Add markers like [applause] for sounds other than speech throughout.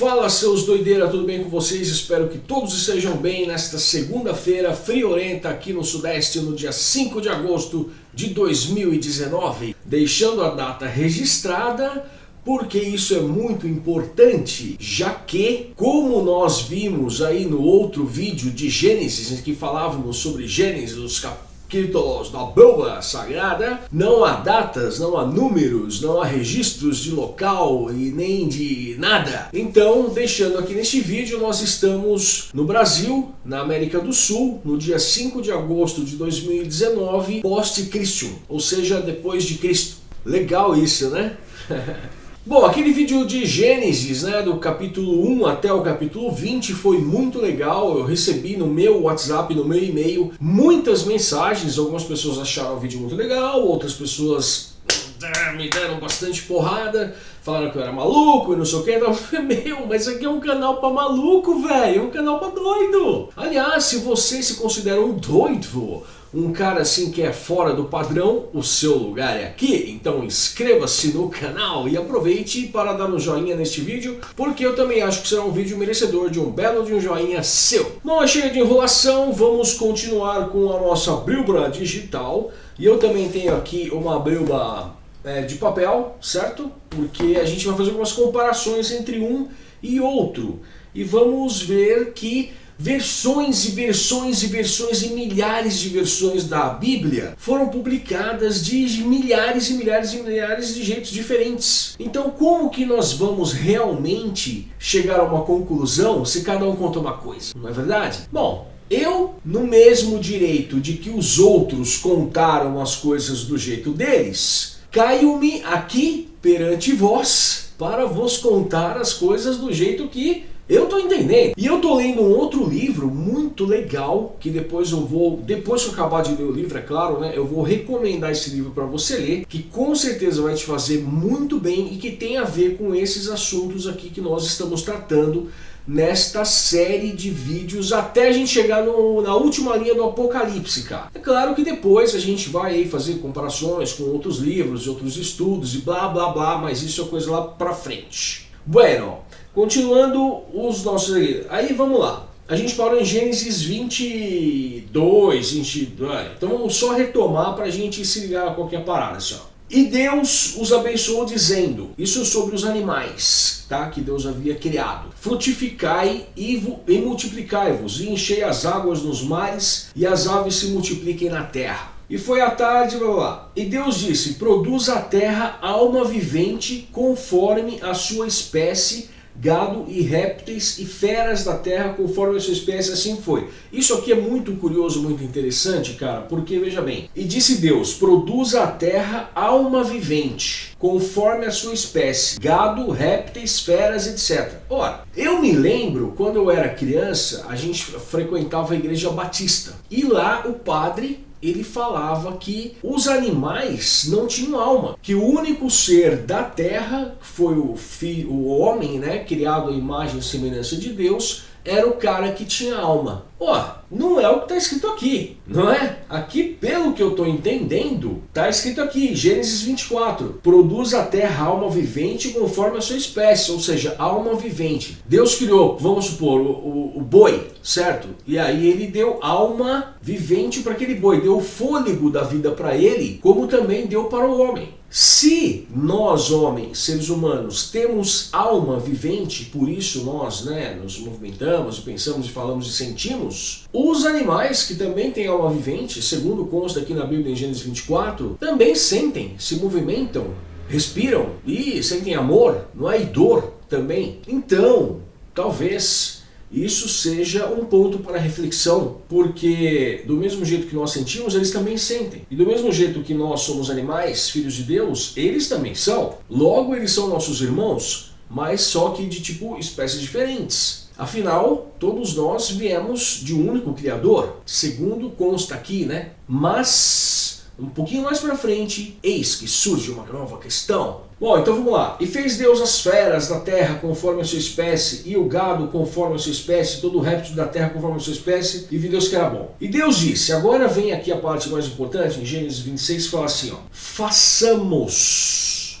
Fala seus doideira, tudo bem com vocês? Espero que todos estejam bem nesta segunda-feira friorenta aqui no Sudeste no dia 5 de agosto de 2019. Deixando a data registrada porque isso é muito importante, já que, como nós vimos aí no outro vídeo de Gênesis, em que falávamos sobre Gênesis, os capítulos capítulos da Bíblia Sagrada, não há datas, não há números, não há registros de local e nem de nada. Então, deixando aqui neste vídeo, nós estamos no Brasil, na América do Sul, no dia 5 de agosto de 2019, post-Christium, ou seja, depois de Cristo. Legal isso, né? [laughs] Bom, aquele vídeo de Gênesis, né, do capítulo 1 até o capítulo 20 foi muito legal, eu recebi no meu WhatsApp, no meu e-mail, muitas mensagens, algumas pessoas acharam o vídeo muito legal, outras pessoas ah, me deram bastante porrada, falaram que eu era maluco e não sei o que, então, [laughs] meu, mas aqui é um canal pra maluco, velho, é um canal pra doido. Aliás, se você se considera um doido, um cara assim que é fora do padrão, o seu lugar é aqui. Então inscreva-se no canal e aproveite para dar um joinha neste vídeo, porque eu também acho que será um vídeo merecedor de um belo de um joinha seu. Bom, cheia de enrolação, vamos continuar com a nossa Brilbra digital. E eu também tenho aqui uma Brilba é, de papel, certo? Porque a gente vai fazer algumas comparações entre um e outro. E vamos ver que Versões e versões e versões e milhares de versões da Bíblia foram publicadas de milhares e milhares e milhares de jeitos diferentes. Então como que nós vamos realmente chegar a uma conclusão se cada um conta uma coisa? Não é verdade? Bom, eu, no mesmo direito de que os outros contaram as coisas do jeito deles, caio-me aqui perante vós para vos contar as coisas do jeito que eu tô entendendo. E eu tô lendo um outro livro muito legal, que depois eu vou, depois que eu acabar de ler o livro, é claro, né, eu vou recomendar esse livro para você ler, que com certeza vai te fazer muito bem e que tem a ver com esses assuntos aqui que nós estamos tratando nesta série de vídeos até a gente chegar no, na última linha do Apocalipse, cara. É claro que depois a gente vai aí fazer comparações com outros livros, outros estudos e blá blá blá, mas isso é coisa lá pra frente. Bueno, Continuando os nossos... Aí vamos lá. A gente parou em Gênesis 22, 22. Então vamos só retomar para a gente se ligar a qualquer parada. Assim, ó. E Deus os abençoou dizendo, isso sobre os animais, tá? que Deus havia criado. Frutificai e, e multiplicai-vos, e enchei as águas nos mares, e as aves se multipliquem na terra. E foi a tarde, blá, blá. E Deus disse, produz a terra alma vivente conforme a sua espécie, gado e répteis e feras da terra conforme a sua espécie, assim foi. Isso aqui é muito curioso, muito interessante, cara, porque veja bem, e disse Deus, produza a terra alma vivente, conforme a sua espécie, gado, répteis, feras, etc. Ora, eu me lembro, quando eu era criança, a gente frequentava a igreja batista, e lá o padre ele falava que os animais não tinham alma, que o único ser da terra, que foi o, filho, o homem, né, criado à imagem e semelhança de Deus, era o cara que tinha alma. Ó, não é o que está escrito aqui, não é? Aqui, pelo que eu estou entendendo, está escrito aqui, Gênesis 24, produz a terra alma vivente conforme a sua espécie, ou seja, alma vivente. Deus criou, vamos supor, o, o, o boi, certo? E aí ele deu alma vivente para aquele boi, deu o fôlego da vida para ele, como também deu para o homem. Se nós, homens, seres humanos, temos alma vivente, por isso nós né, nos movimentamos, pensamos e falamos e sentimos, os animais que também têm alma vivente, segundo consta aqui na Bíblia em Gênesis 24, também sentem, se movimentam, respiram e sentem amor, não é? E dor também. Então, talvez isso seja um ponto para reflexão, porque do mesmo jeito que nós sentimos, eles também sentem. E do mesmo jeito que nós somos animais, filhos de Deus, eles também são. Logo, eles são nossos irmãos, mas só que de tipo espécies diferentes. Afinal, todos nós viemos de um único Criador, segundo consta aqui, né? Mas um pouquinho mais para frente, eis que surge uma nova questão. Bom, então vamos lá. E fez Deus as feras da terra conforme a sua espécie, e o gado conforme a sua espécie, todo o réptil da terra conforme a sua espécie, e viu Deus que era bom. E Deus disse, agora vem aqui a parte mais importante, em Gênesis 26, fala assim, ó, façamos,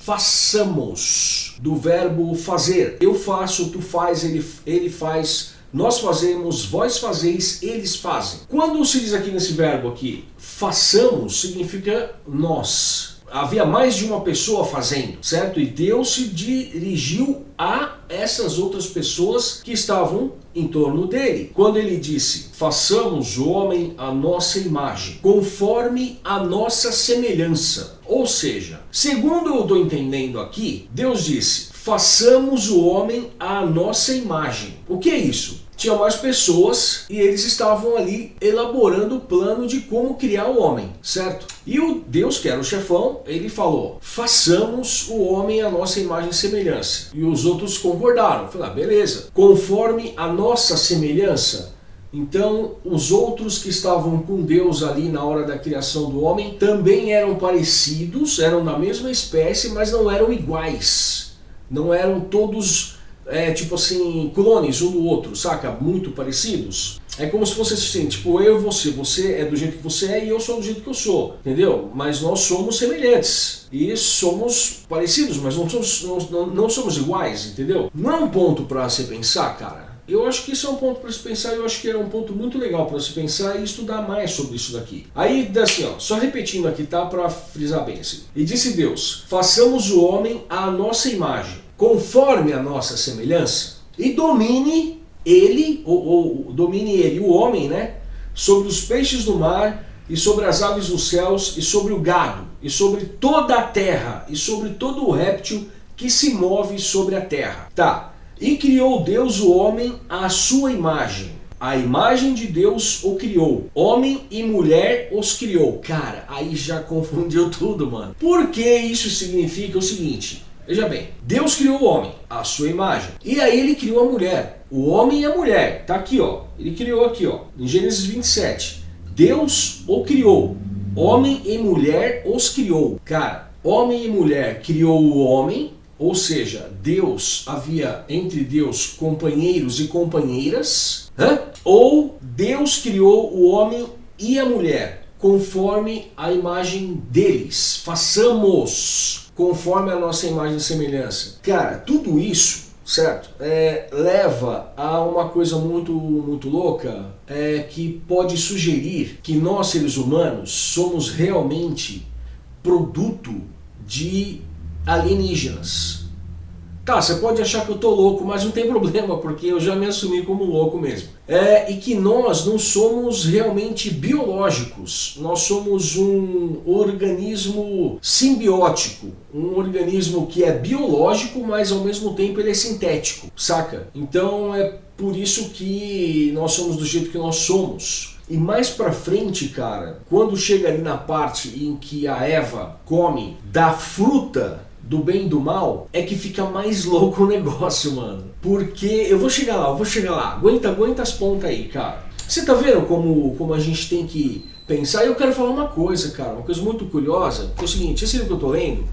façamos do verbo fazer. Eu faço, tu faz, ele, ele faz, nós fazemos, vós fazeis, eles fazem. Quando se diz aqui nesse verbo aqui, façamos, significa nós havia mais de uma pessoa fazendo, certo? E Deus se dirigiu a essas outras pessoas que estavam em torno dele. Quando ele disse, façamos o homem a nossa imagem, conforme a nossa semelhança. Ou seja, segundo eu estou entendendo aqui, Deus disse, façamos o homem à nossa imagem. O que é isso? tinha mais pessoas e eles estavam ali elaborando o plano de como criar o homem, certo? E o Deus, que era o chefão, ele falou, façamos o homem a nossa imagem e semelhança. E os outros concordaram, falaram, ah, beleza, conforme a nossa semelhança, então, os outros que estavam com Deus ali na hora da criação do homem também eram parecidos, eram da mesma espécie, mas não eram iguais. Não eram todos é, tipo assim, clones um do outro, saca? Muito parecidos. É como se fosse assim, tipo, eu e você, você é do jeito que você é e eu sou do jeito que eu sou, entendeu? Mas nós somos semelhantes e somos parecidos, mas não somos, não, não somos iguais, entendeu? Não é um ponto para se pensar, cara. Eu acho que isso é um ponto para se pensar, eu acho que é um ponto muito legal para se pensar e estudar mais sobre isso daqui. Aí, assim, ó, só repetindo aqui, tá? Para frisar bem assim. E disse Deus, façamos o homem à nossa imagem conforme a nossa semelhança, e domine ele, ou, ou domine ele, o homem, né, sobre os peixes do mar, e sobre as aves dos céus, e sobre o gado, e sobre toda a terra, e sobre todo o réptil que se move sobre a terra. Tá, e criou Deus o homem à sua imagem. A imagem de Deus o criou. Homem e mulher os criou. Cara, aí já [laughs] confundiu tudo, mano. Porque isso significa o seguinte. Veja bem, Deus criou o homem, a sua imagem. E aí ele criou a mulher. O homem e a mulher. Tá aqui, ó. Ele criou aqui, ó. Em Gênesis 27. Deus o criou. Homem e mulher os criou. Cara, homem e mulher criou o homem, ou seja, Deus havia entre Deus companheiros e companheiras, hã? ou Deus criou o homem e a mulher conforme a imagem deles. Façamos conforme a nossa imagem e semelhança. Cara, tudo isso, certo? É, leva a uma coisa muito, muito louca é, que pode sugerir que nós, seres humanos, somos realmente produto de alienígenas. Tá, você pode achar que eu tô louco, mas não tem [laughs] problema, porque eu já me assumi como louco mesmo. É, e que nós não somos realmente biológicos, nós somos um organismo simbiótico, um organismo que é biológico, mas ao mesmo tempo ele é sintético, saca? Então é por isso que nós somos do jeito que nós somos. E mais pra frente, cara, quando chega ali na parte em que a Eva come da fruta do bem e do mal, é que fica mais [laughs] louco o negócio, mano. Porque eu vou chegar lá, eu vou chegar lá. Aguenta, aguenta as pontas aí, cara. Você tá vendo como, como a gente tem que pensar? E eu quero falar uma coisa, cara, uma coisa muito curiosa, que é o seguinte, esse livro que eu tô lendo,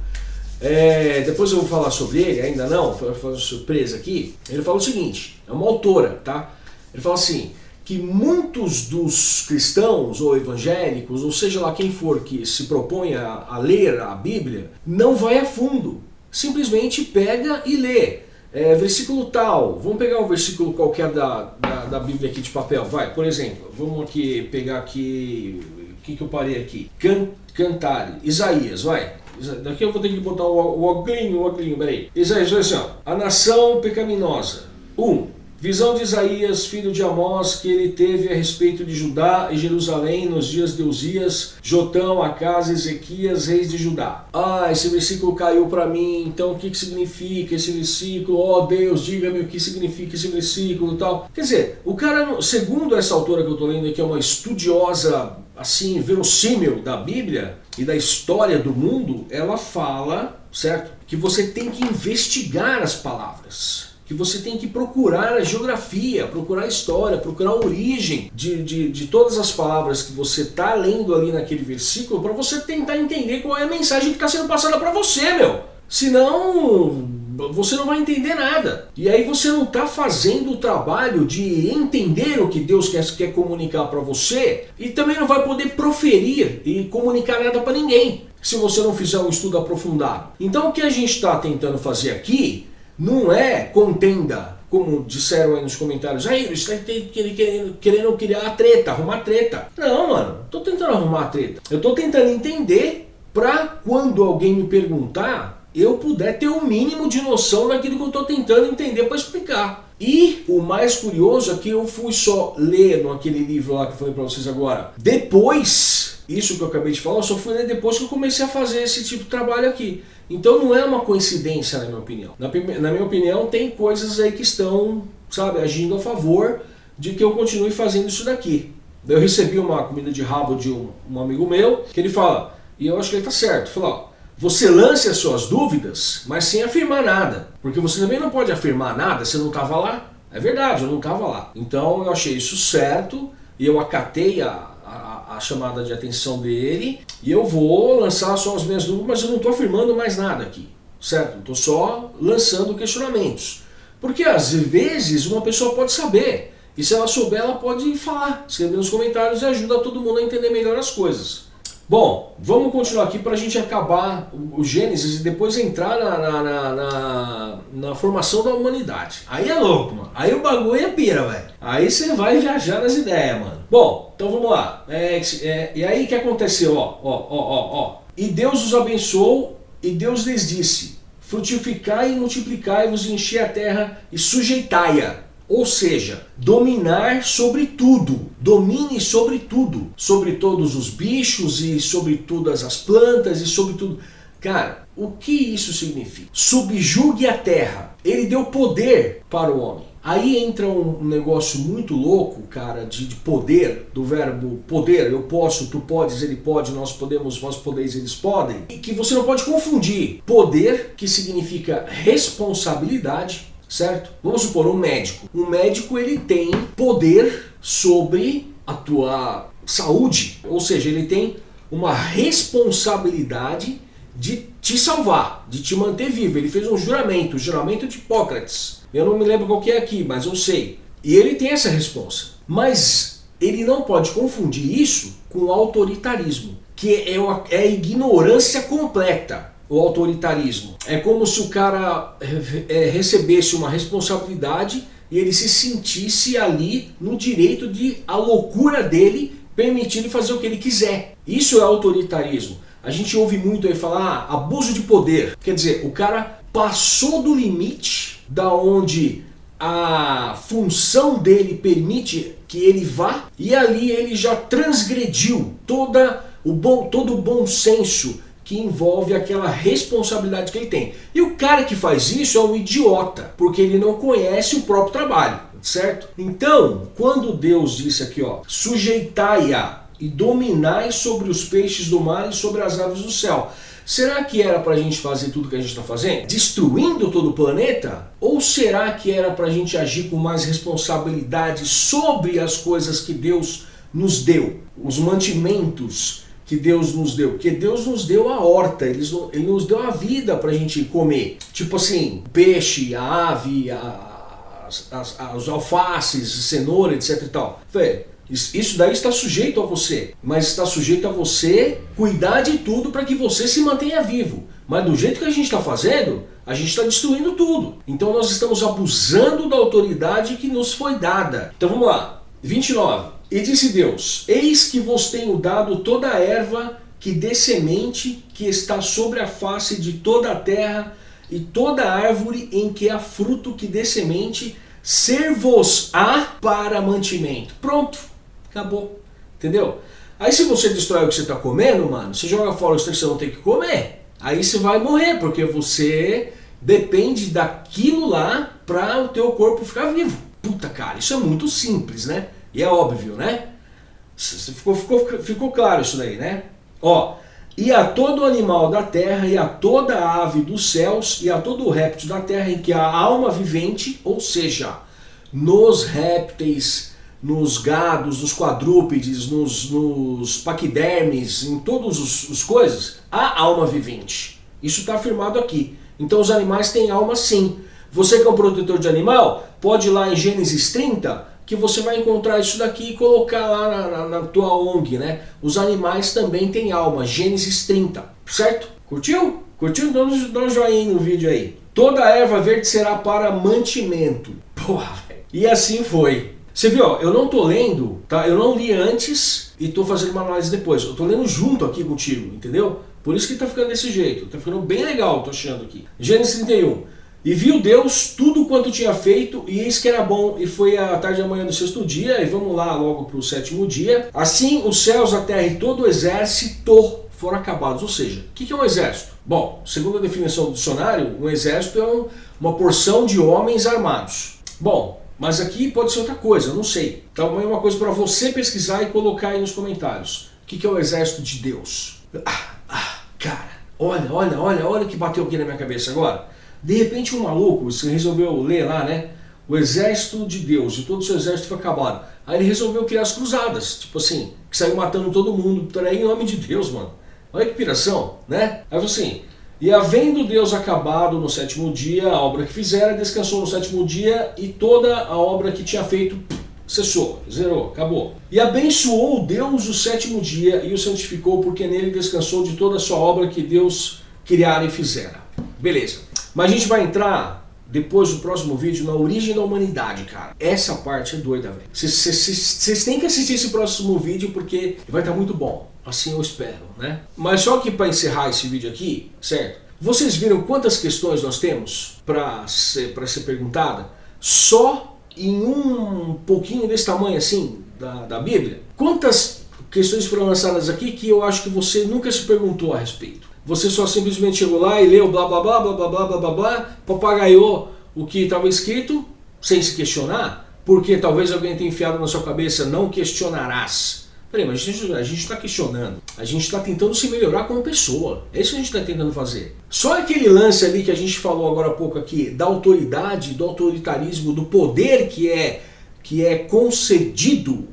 é, depois eu vou falar sobre ele, ainda não, fazer uma surpresa aqui. Ele fala o seguinte, é uma autora, tá? Ele fala assim, que muitos dos cristãos ou evangélicos, ou seja lá quem for que se propõe a, a ler a Bíblia, não vai a fundo. Simplesmente pega e lê. É, versículo tal, vamos pegar um versículo qualquer da, da, da, Bíblia aqui de papel, vai, por exemplo, vamos aqui pegar aqui, o que, que eu parei aqui? Can, cantar, Isaías, vai, daqui eu vou ter que botar o, o o oglinho, peraí. Isaías, olha assim, ó, a nação pecaminosa, um, Visão de Isaías, filho de Amós, que ele teve a respeito de Judá e Jerusalém nos dias de Uzias, Jotão, Acas, Ezequias, reis de Judá. Ah, esse versículo caiu para mim, então o que, que significa esse versículo? Oh Deus, diga-me o que significa esse versículo e tal. Quer dizer, o cara, segundo essa autora que eu estou lendo aqui, é uma estudiosa, assim, verossímil da Bíblia e da história do mundo, ela fala, certo? Que você tem que investigar as palavras que você tem que procurar a geografia, procurar a história, procurar a origem de, de, de todas as palavras que você está lendo ali naquele versículo para você tentar entender qual é a mensagem que está sendo passada para você, meu. Senão, você não vai entender nada. E aí você não está fazendo o trabalho de entender o que Deus quer, quer comunicar para você e também não vai poder proferir e comunicar nada para ninguém se você não fizer um estudo aprofundado. Então o que a gente está tentando fazer aqui não é contenda, como disseram aí nos comentários, aí você está querendo, querendo criar treta, arrumar treta. Não, mano, estou tentando arrumar treta. Eu estou tentando entender para quando alguém me perguntar, eu puder ter o um mínimo de noção daquilo que eu estou tentando entender para explicar. E o mais curioso é que eu fui só ler naquele livro lá que eu falei para vocês agora. Depois, isso que eu acabei de falar, eu só fui ler depois que eu comecei a fazer esse tipo de trabalho aqui. Então não é uma coincidência na minha opinião. Na, na minha opinião tem coisas aí que estão, sabe, agindo a favor de que eu continue fazendo isso daqui. Eu recebi uma comida de rabo de um, um amigo meu, que ele fala, e eu acho que ele está certo. Falou, você lance as suas dúvidas, mas sem afirmar nada. Porque você também não pode afirmar nada, você não estava lá. É verdade, eu não estava lá. Então eu achei isso certo e eu acatei a, chamada de atenção dele e eu vou lançar só as minhas dúvidas, mas eu não estou afirmando mais nada aqui, certo? Estou só lançando questionamentos. Porque às vezes uma pessoa pode saber e se ela souber ela pode falar, escrever nos comentários e ajuda todo mundo a entender melhor as coisas. Bom, vamos continuar aqui para a gente acabar o Gênesis e depois entrar na, na, na, na, na formação da humanidade. Aí é louco, mano. Aí o bagulho é pira, velho. Aí você vai viajar nas ideias, mano. Bom, então vamos lá. É, é, e aí o que aconteceu? Ó, ó, ó, ó, ó. E Deus os abençoou e Deus lhes disse, frutificai e multiplicai-vos e enchei a terra e sujeitai-a ou seja, dominar sobre tudo. Domine sobre tudo. Sobre todos os bichos e sobre todas as plantas e sobre tudo. Cara, o que isso significa? Subjugue a terra. Ele deu poder para o homem. Aí entra um negócio muito louco, cara, de, de, poder, do verbo poder, eu posso, tu podes, ele pode, nós podemos, vós podeis, eles podem. E que você não pode confundir poder, que significa responsabilidade, certo? Vamos supor um médico. Um médico ele tem poder sobre a tua saúde, ou seja, ele tem uma responsabilidade de te salvar, de te manter vivo. Ele fez um juramento, o juramento de Hipócrates. Eu não me lembro qual que é aqui, mas eu sei. E ele tem essa resposta. Mas ele não pode confundir isso com autoritarismo, que é, é a ignorância completa o autoritarismo. É como se o cara é, recebesse uma responsabilidade e ele se sentisse ali no direito de a loucura dele permitir ele fazer o que ele quiser. Isso é autoritarismo. A gente ouve muito aí falar ah, abuso de poder. Quer dizer, o cara passou do limite da onde a função dele permite que ele vá e ali ele já transgrediu toda o bom, todo o bom senso que envolve aquela responsabilidade que ele tem. E o cara que faz isso é um idiota, porque ele não conhece o próprio trabalho, certo? Então, quando Deus disse aqui, ó, sujeitai-a e dominai sobre os peixes do mar e sobre as aves do céu. Será que era para a gente fazer tudo que a gente está fazendo? Destruindo todo o planeta? Ou será que era para a gente agir com mais responsabilidade sobre as coisas que Deus nos deu? Os mantimentos, que Deus nos deu? Porque Deus nos deu a horta, ele, nos deu a vida para a gente comer. Tipo assim, peixe, a ave, as, as, os alfaces, cenoura, etc e tal. Isso daí está sujeito a você, mas está sujeito a você cuidar de tudo para que você se mantenha vivo. Mas do jeito que a gente está fazendo, a gente está destruindo tudo. Então nós estamos abusando da autoridade que nos foi dada. Então vamos lá, 29. E disse Deus, eis que vos tenho dado toda a erva que dê semente, que está sobre a face de toda a terra, e toda árvore em que há fruto que dê semente, ser-vos-á para mantimento. Pronto, acabou. Entendeu? Aí se você destrói o que você está comendo, mano, você joga fora o que você não tem que comer, aí você vai morrer, porque você depende daquilo lá para o teu corpo ficar vivo. Puta cara, isso é muito simples, né? E é óbvio, né? Ficou, ficou, ficou claro isso daí, né? Ó, e a todo animal da terra, e a toda ave dos céus, e a todo réptil da terra em que há alma vivente, ou seja, nos répteis, nos gados, nos quadrúpedes, nos, nos paquidermes, em todas as coisas, há alma vivente. Isso está afirmado aqui. Então os animais têm alma sim. Você que é um protetor de animal, pode ir lá em Gênesis 30, que você vai encontrar isso daqui e colocar lá na, na, na tua ONG, né? Os animais também têm alma, Gênesis 30, certo? Curtiu? Curtiu? Dá um, dá um joinha no vídeo aí. Toda erva verde será para mantimento. Porra, velho. E assim foi. Você viu, eu não tô lendo, tá? Eu não li antes e tô fazendo uma análise depois. Eu tô lendo junto aqui contigo, entendeu? Por isso que tá ficando desse jeito. Tá ficando bem legal, tô achando aqui. Gênesis 31. E viu Deus tudo quanto tinha feito, e eis que era bom, e foi a tarde da manhã do sexto dia, e vamos lá logo para o sétimo dia. Assim os céus, a terra e todo o exército foram acabados. Ou seja, o que é um exército? Bom, segundo a definição do dicionário, um exército é um, uma porção de homens armados. Bom, mas aqui pode ser outra coisa, não sei. Então é uma coisa para você pesquisar e colocar aí nos comentários. O que é o exército de Deus? Ah, ah, cara, olha, olha, olha, olha o que bateu aqui na minha cabeça agora. De repente um maluco, resolveu ler lá, né? O exército de Deus, e todo o seu exército foi acabado. Aí ele resolveu criar as cruzadas, tipo assim, que saiu matando todo mundo, em nome de Deus, mano. Olha que piração, né? Aí assim, e havendo Deus acabado no sétimo dia a obra que fizera, descansou no sétimo dia e toda a obra que tinha feito cessou, zerou, acabou. E abençoou Deus o sétimo dia e o santificou, porque nele descansou de toda a sua obra que Deus criara e fizera. Beleza. Mas a gente vai entrar depois do próximo vídeo na origem da humanidade, cara. Essa parte é doida, velho. Vocês têm que assistir esse próximo vídeo porque vai estar muito bom. Assim eu espero, né? Mas só que para encerrar esse vídeo aqui, certo? Vocês viram quantas questões nós temos para ser, ser perguntada? Só em um pouquinho desse tamanho assim da, da Bíblia? Quantas questões foram lançadas aqui que eu acho que você nunca se perguntou a respeito? Você só simplesmente chegou lá e leu blá blá blá blá blá blá blá blá blá, papagaiou o que estava escrito sem se questionar, porque talvez alguém tenha enfiado na sua cabeça, não questionarás. Peraí, mas a gente está questionando, a gente está tentando se melhorar como pessoa, é isso que a gente está tentando fazer. Só aquele lance ali que a gente falou agora há pouco aqui, da autoridade, do autoritarismo, do poder que é, que é concedido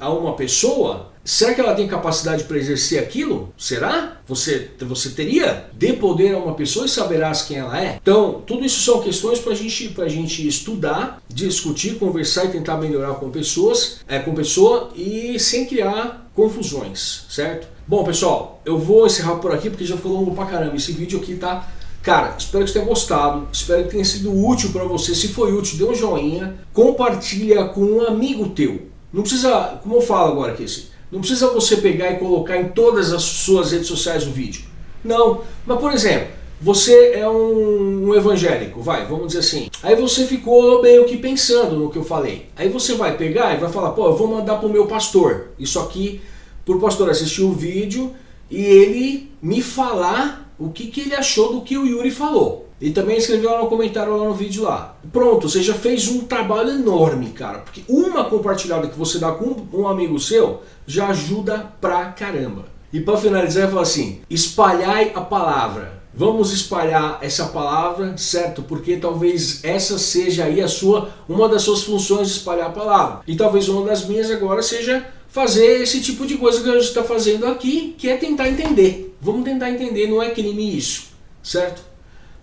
a uma pessoa, Será que ela tem capacidade para exercer aquilo? Será? Você, você teria? Dê poder a uma pessoa e saberás quem ela é? Então, tudo isso são questões para gente, a gente estudar, discutir, conversar e tentar melhorar com pessoas, é, com pessoa e sem criar confusões, certo? Bom, pessoal, eu vou encerrar por aqui porque já ficou longo pra caramba. Esse vídeo aqui tá Cara, espero que você tenha gostado, espero que tenha sido útil para você. Se foi útil, dê um joinha, compartilha com um amigo teu. Não precisa, como eu falo agora aqui, assim, não precisa você pegar e colocar em todas as suas redes sociais o vídeo. Não. Mas, por exemplo, você é um, um, evangélico, vai, vamos dizer assim. Aí você ficou meio que pensando no que eu falei. Aí você vai pegar e vai falar, pô, eu vou mandar pro meu pastor. Isso aqui, pro pastor assistir o vídeo e ele me falar o que, que ele achou do que o Yuri falou. E também escreveu lá no comentário lá no vídeo lá. Pronto, você já fez um trabalho enorme, cara. Porque uma compartilhada que você dá com um amigo seu já ajuda pra caramba. E para finalizar, eu falo assim, espalhai a palavra. Vamos espalhar essa palavra, certo? Porque talvez essa seja aí a sua, uma das suas funções espalhar a palavra. E talvez uma das minhas agora seja fazer esse tipo de coisa que a gente está fazendo aqui, que é tentar entender. Vamos tentar entender, não é crime isso, certo?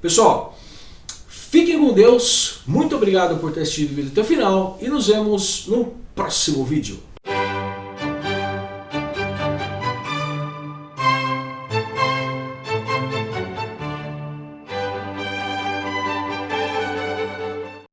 Pessoal, fiquem com Deus, muito obrigado por ter assistido o vídeo até o final e nos vemos no próximo vídeo.